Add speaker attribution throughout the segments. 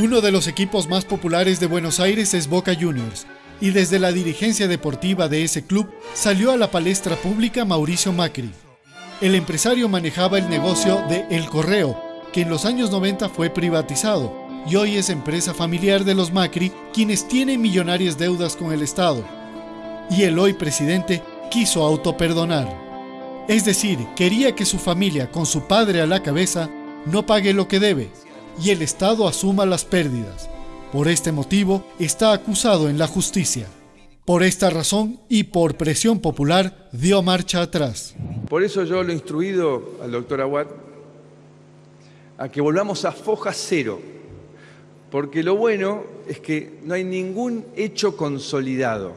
Speaker 1: Uno de los equipos más populares de Buenos Aires es Boca Juniors, y desde la dirigencia deportiva de ese club salió a la palestra pública Mauricio Macri. El empresario manejaba el negocio de El Correo, que en los años 90 fue privatizado y hoy es empresa familiar de los Macri, quienes tienen millonarias deudas con el Estado. Y el hoy presidente quiso autoperdonar. Es decir, quería que su familia, con su padre a la cabeza, no pague lo que debe y el Estado asuma las pérdidas. Por este motivo, está acusado en la justicia. Por esta razón y por presión popular, dio marcha atrás.
Speaker 2: Por eso yo lo he instruido al doctor Aguad a que volvamos a foja cero, porque lo bueno es que no hay ningún hecho consolidado.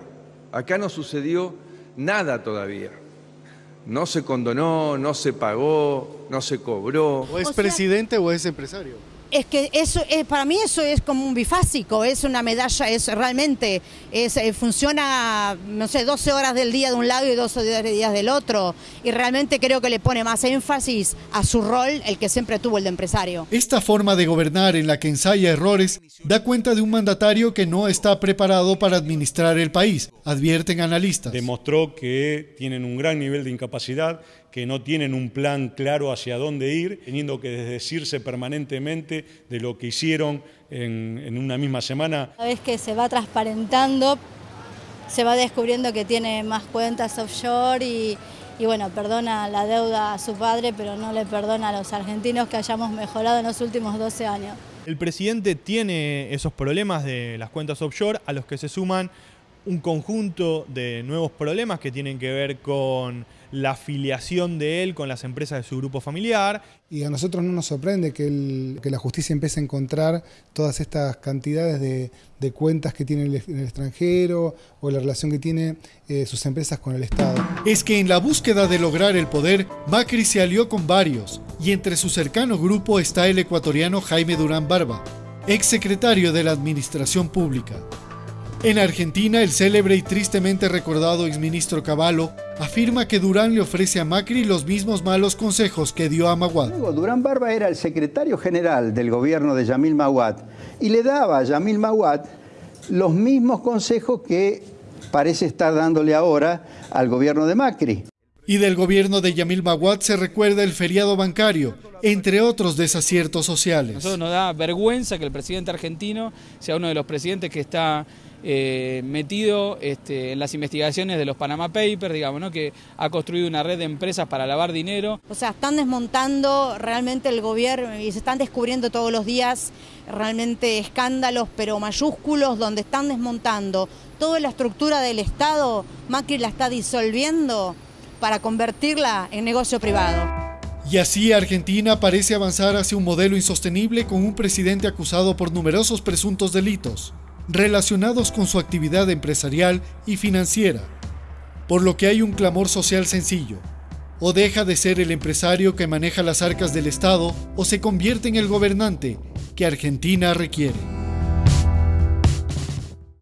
Speaker 2: Acá no sucedió nada todavía. No se condonó, no se pagó, no se cobró.
Speaker 1: ¿O es presidente o es empresario?
Speaker 3: Es que eso, es, para mí eso es como un bifásico, es una medalla, es realmente, es, eh, funciona, no sé, 12 horas del día de un lado y 12 días del otro. Y realmente creo que le pone más énfasis a su rol el que siempre tuvo el de empresario.
Speaker 1: Esta forma de gobernar en la que ensaya errores da cuenta de un mandatario que no está preparado para administrar el país, advierten analistas.
Speaker 4: Demostró que tienen un gran nivel de incapacidad que no tienen un plan claro hacia dónde ir, teniendo que desdecirse permanentemente de lo que hicieron en, una misma semana.
Speaker 5: Una vez que se va transparentando, se va descubriendo que tiene más cuentas offshore y, y bueno, perdona la deuda a su padre, pero no le perdona a los argentinos que hayamos mejorado en los últimos 12 años.
Speaker 6: El presidente tiene esos problemas de las cuentas offshore a los que se suman un conjunto de nuevos problemas que tienen que ver con la afiliación de él con las empresas de su grupo familiar.
Speaker 7: Y a nosotros no nos sorprende que, la justicia empiece a encontrar todas estas cantidades de, cuentas que tiene en el extranjero o la relación que tiene eh, sus empresas con el Estado.
Speaker 1: Es que en la búsqueda de lograr el poder, Macri se alió con varios, y entre su cercano grupo está el ecuatoriano Jaime Durán Barba, ex secretario de la Administración Pública. En Argentina, el célebre y tristemente recordado exministro Cavallo afirma que Durán le ofrece a Macri los mismos malos consejos que dio a Maguad.
Speaker 8: Durán Barba era el secretario general del gobierno de Yamil Maguad y le daba a Yamil Maguad los mismos consejos que parece estar dándole ahora al gobierno de Macri.
Speaker 1: Y del gobierno de Yamil Maguad se recuerda el feriado bancario, entre otros desaciertos sociales.
Speaker 9: Nosotros nos da vergüenza que el presidente argentino sea uno de los presidentes que está eh, metido este, en las investigaciones de los Panama Papers, digamos, ¿no? que ha construido una red de empresas para lavar dinero.
Speaker 3: O sea, están desmontando realmente el gobierno y se están descubriendo todos los días realmente escándalos, pero mayúsculos, donde están desmontando toda la estructura del Estado, Macri la está disolviendo para convertirla en negocio privado.
Speaker 1: Y así Argentina parece avanzar hacia un modelo insostenible con un presidente acusado por numerosos presuntos delitos relacionados con su actividad empresarial y financiera, por lo que hay un clamor social sencillo. O deja de ser el empresario que maneja las arcas del Estado o se convierte en el gobernante que Argentina requiere.